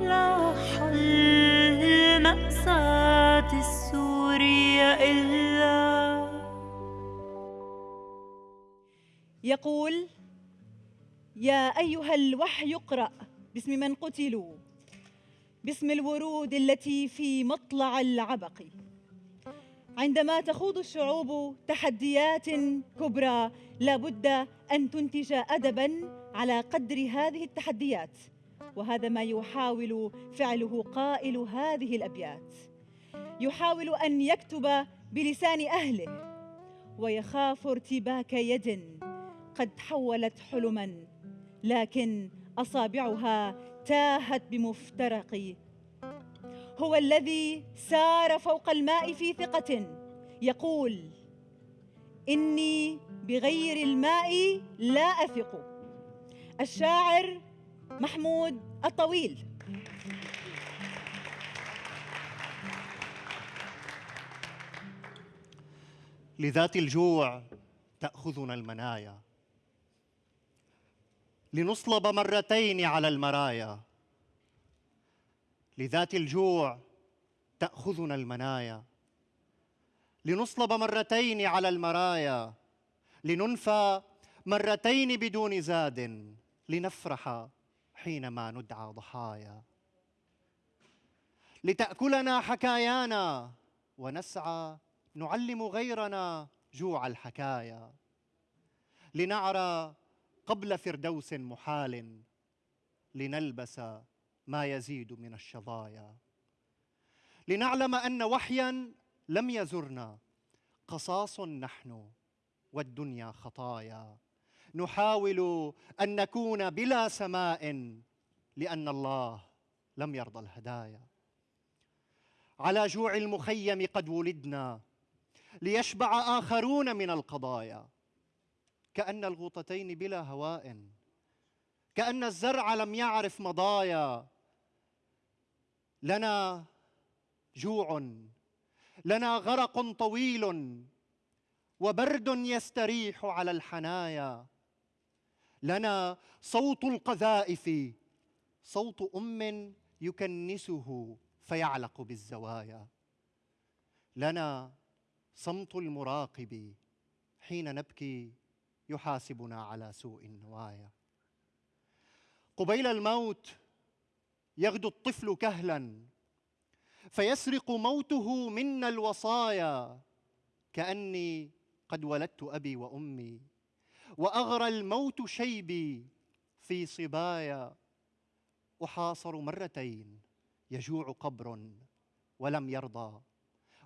لا حل مأساة السورية إلا يقول يا أيها الوحي اقرأ باسم من قتلوا باسم الورود التي في مطلع العبق. عندما تخوض الشعوب تحديات كبرى لابد أن تنتج أدبا على قدر هذه التحديات وهذا ما يحاول فعله قائل هذه الأبيات. يحاول أن يكتب بلسان أهله ويخاف ارتباك يد قد حولت حلما لكن أصابعها تاهت بمفترق هو الذي سار فوق الماء في ثقة. يقول إني بغير الماء لا أثق. الشاعر محمود الطويل. لذات الجوع تأخذنا المنايا. لنصلب مرتين على المرايا. لذات الجوع تأخذنا المنايا. لنصلب مرتين على المرايا. لننفى مرتين بدون زاد. لنفرح حينما ندعى ضحايا. لتأكلنا حكايانا ونسعى نعلم غيرنا جوع الحكايا. لنعرى قبل فردوس محال. لنلبس ما يزيد من الشظايا. لنعلم أن وحيا لم يزرنا قصاص نحن والدنيا خطايا. نحاول أن نكون بلا سماء لأن الله لم يرضى الهدايا. على جوع المخيم قد ولدنا ليشبع آخرون من القضايا. كأن الغوطتين بلا هواء كأن الزرع لم يعرف مضايا. لنا جوع لنا غرق طويل وبرد يستريح على الحنايا. لنا صوت القذائف صوت أم يكنسه فيعلق بالزوايا. لنا صمت المراقب حين نبكي يحاسبنا على سوء النوايا. قبيل الموت يغدو الطفل كهلا. فيسرق موته منا الوصايا. كأني قد ولدت أبي وأمي. وأغرى الموت شيبي في صبايا. أحاصر مرتين يجوع قبر ولم يرضى.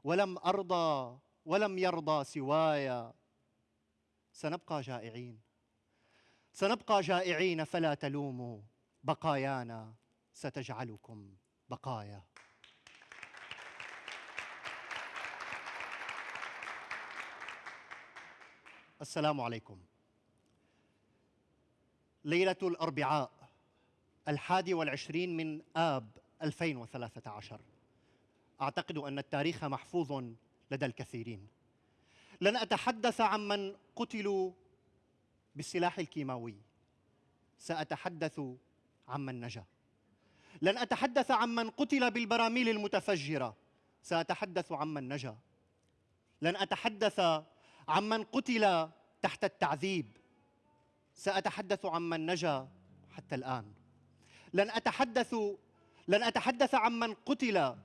ولم أرضى ولم يرضى سوايا. سنبقى جائعين. سنبقى جائعين فلا تلوموا بقايانا. ستجعلكم بقايا. السلام عليكم. ليلة الأربعاء الحادي والعشرين من آب 2013 أعتقد أن التاريخ محفوظ لدى الكثيرين. لن أتحدث عمن قتلوا بالسلاح الكيماوي. سأتحدث عمن نجا. لن أتحدث عمن قتل بالبراميل المتفجرة. سأتحدث عمن نجا. لن أتحدث عمن قتل تحت التعذيب. سأتحدث عمن نجا حتى الآن. لن أتحدث لن أتحدث عمن قتل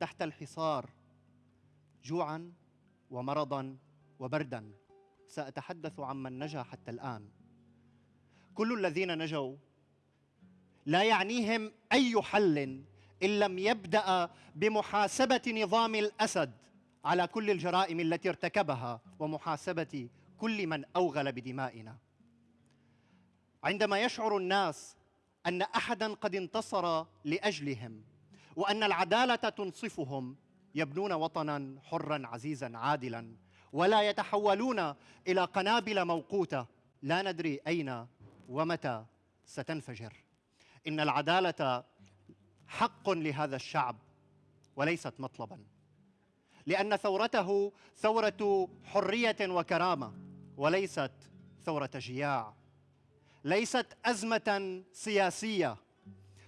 تحت الحصار. جوعا ومرضا وبردا. سأتحدث عمن نجا حتى الآن. كل الذين نجوا لا يعنيهم أي حل إن لم يبدأ بمحاسبة نظام الأسد على كل الجرائم التي ارتكبها ومحاسبة كل من أوغل بدمائنا. عندما يشعر الناس أن أحدا قد انتصر لأجلهم وأن العدالة تنصفهم يبنون وطنا حرا عزيزا عادلا ولا يتحولون إلى قنابل موقوتة لا ندري أين ومتى ستنفجر. إن العدالة حق لهذا الشعب وليست مطلبا. لأن ثورته ثورة حرية وكرامة وليست ثورة جياع. ليست أزمة سياسية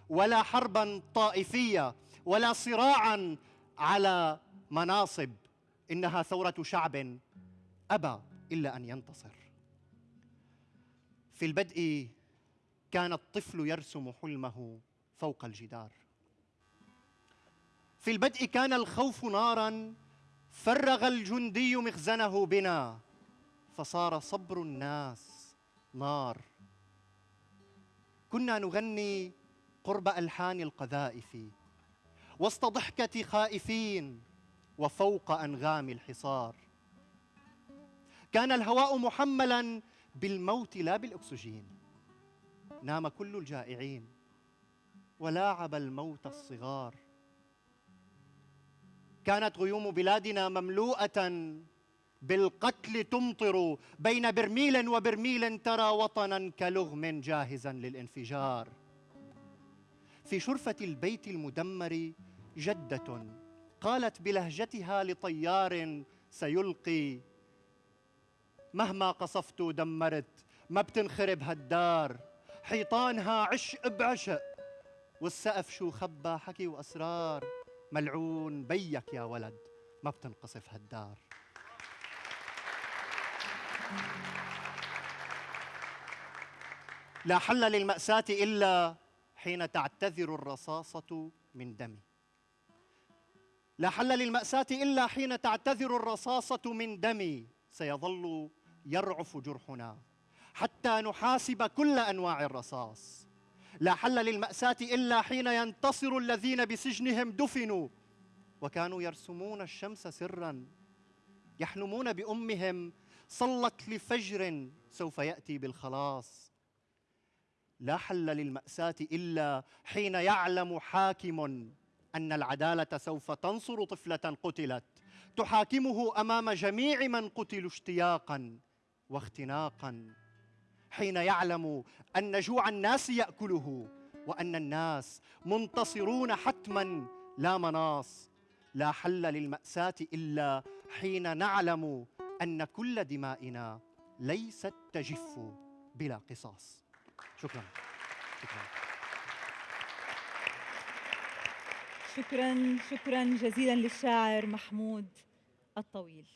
ولا حربا طائفية ولا صراعا على مناصب. إنها ثورة شعب أبى إلا أن ينتصر. في البدء كان الطفل يرسم حلمه فوق الجدار. في البدء كان الخوف نارا فرغ الجندي مخزنه بنا فصار صبر الناس نار. كنا نغني قرب ألحان القذائف وسط ضحكة خائفين وفوق أنغام الحصار. كان الهواء محملا بالموت لا بالأكسجين. نام كل الجائعين ولاعب الموت الصغار. كانت غيوم بلادنا مملوءة بالقتل تمطر بين برميل وبرميل ترى وطنا كلغم جاهزا للانفجار. في شرفة البيت المدمر جدة قالت بلهجتها لطيار سيلقي مهما قصفت ودمرت ما بتنخرب هالدار. حيطانها عشق بعشق. والسقف شو خبى حكي وأسرار. ملعون بيك يا ولد ما بتنقصف هالدار. لا حل للمأساة إلا حين تعتذر الرصاصة من دمي. لا حل للمأساة إلا حين تعتذر الرصاصة من دمي. سيظل يرعف جرحنا. حتى نحاسب كل أنواع الرصاص. لا حل للمأساة إلا حين ينتصر الذين بسجنهم دفنوا. وكانوا يرسمون الشمس سرا. يحلمون بأمهم صلت لفجر سوف يأتي بالخلاص. لا حل للمأساة إلا حين يعلم حاكم أن العدالة سوف تنصر طفلة قتلت. تحاكمه أمام جميع من قتلوا اشتياقا واختناقا. حين يعلم أن جوع الناس يأكله وأن الناس منتصرون حتما لا مناص. لا حل للمأساة إلا حين نعلم أن كل دمائنا ليست تجف بلا قصاص. شكرا. شكرا. شكرا شكرا جزيلا للشاعر محمود الطويل.